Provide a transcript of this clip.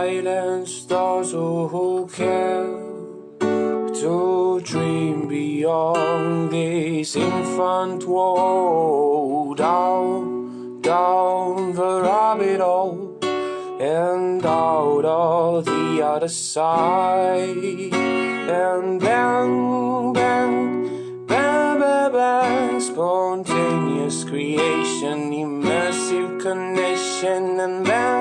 silence those who care to dream beyond this infant world down, down the rabbit hole and out of the other side and bang, bang, bang, bang, bang, spontaneous creation, immersive connection and then.